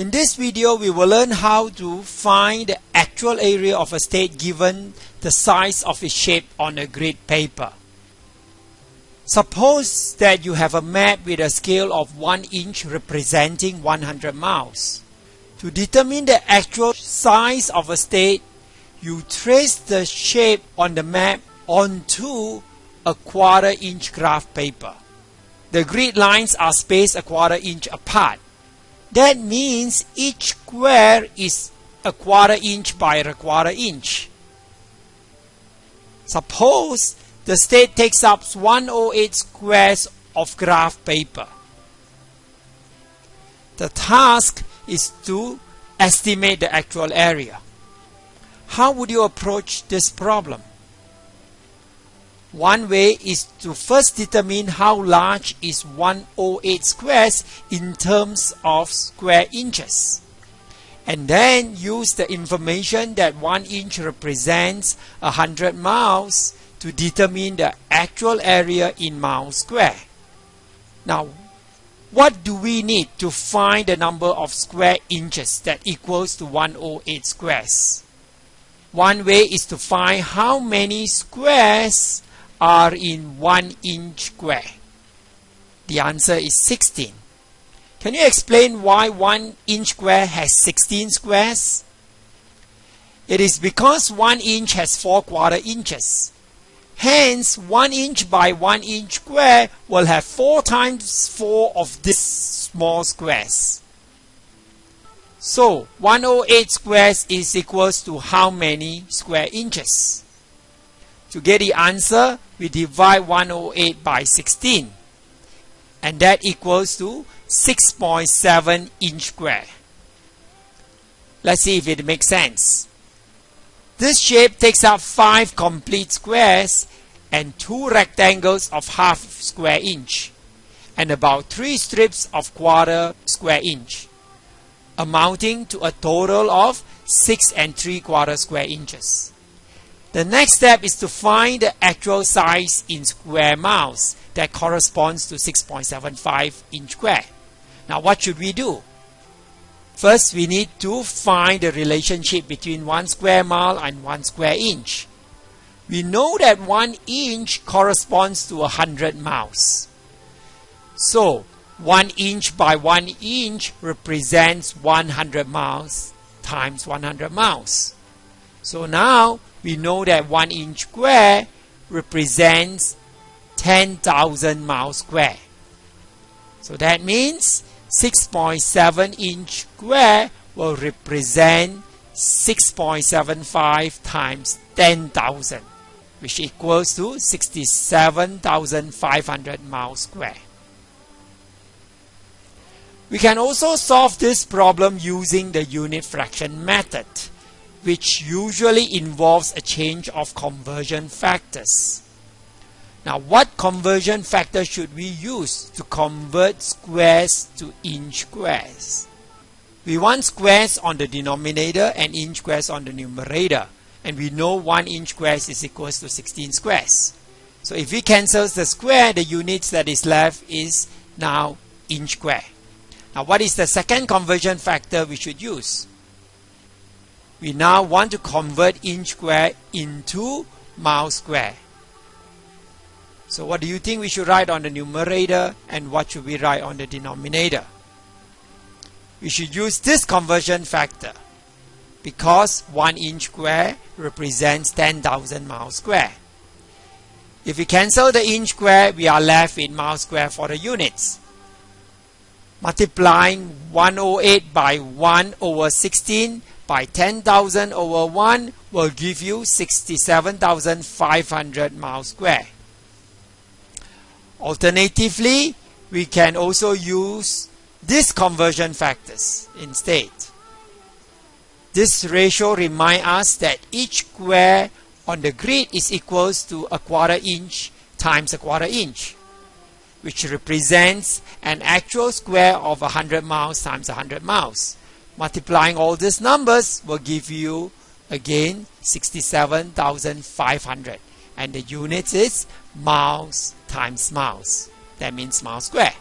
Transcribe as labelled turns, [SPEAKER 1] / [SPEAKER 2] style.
[SPEAKER 1] In this video, we will learn how to find the actual area of a state given the size of its shape on a grid paper. Suppose that you have a map with a scale of 1 inch representing 100 miles. To determine the actual size of a state, you trace the shape on the map onto a quarter inch graph paper. The grid lines are spaced a quarter inch apart. That means each square is a quarter inch by a quarter inch. Suppose the state takes up 108 squares of graph paper. The task is to estimate the actual area. How would you approach this problem? One way is to first determine how large is 108 squares in terms of square inches. And then use the information that 1 inch represents 100 miles to determine the actual area in miles square. Now, what do we need to find the number of square inches that equals to 108 squares? One way is to find how many squares are in 1 inch square? The answer is 16. Can you explain why 1 inch square has 16 squares? It is because 1 inch has 4 quarter inches. Hence, 1 inch by 1 inch square will have 4 times 4 of these small squares. So, 108 squares is equals to how many square inches? To get the answer, we divide 108 by 16 and that equals to 6.7 inch square. Let's see if it makes sense. This shape takes up 5 complete squares and 2 rectangles of half square inch and about 3 strips of quarter square inch amounting to a total of 6 and 3 quarter square inches. The next step is to find the actual size in square miles that corresponds to 6.75 inch square. Now what should we do? First, we need to find the relationship between 1 square mile and 1 square inch. We know that 1 inch corresponds to 100 miles. So, 1 inch by 1 inch represents 100 miles times 100 miles. So now we know that 1 inch square represents 10,000 miles square. So that means 6.7 inch square will represent 6.75 times 10,000 which equals to 67,500 miles square. We can also solve this problem using the unit fraction method which usually involves a change of conversion factors. Now what conversion factor should we use to convert squares to inch squares? We want squares on the denominator and inch squares on the numerator and we know 1 inch squares is equals to 16 squares. So if we cancel the square, the units that is left is now inch square. Now what is the second conversion factor we should use? We now want to convert inch square into mile square. So what do you think we should write on the numerator and what should we write on the denominator? We should use this conversion factor because 1 inch square represents 10,000 miles square. If we cancel the inch square, we are left with mile square for the units. Multiplying 108 by 1 over 16 by 10,000 over 1 will give you 67,500 miles square. Alternatively, we can also use these conversion factors instead. This ratio reminds us that each square on the grid is equals to a quarter inch times a quarter inch, which represents an actual square of 100 miles times 100 miles. Multiplying all these numbers will give you again 67,500 and the unit is miles times miles. That means miles square.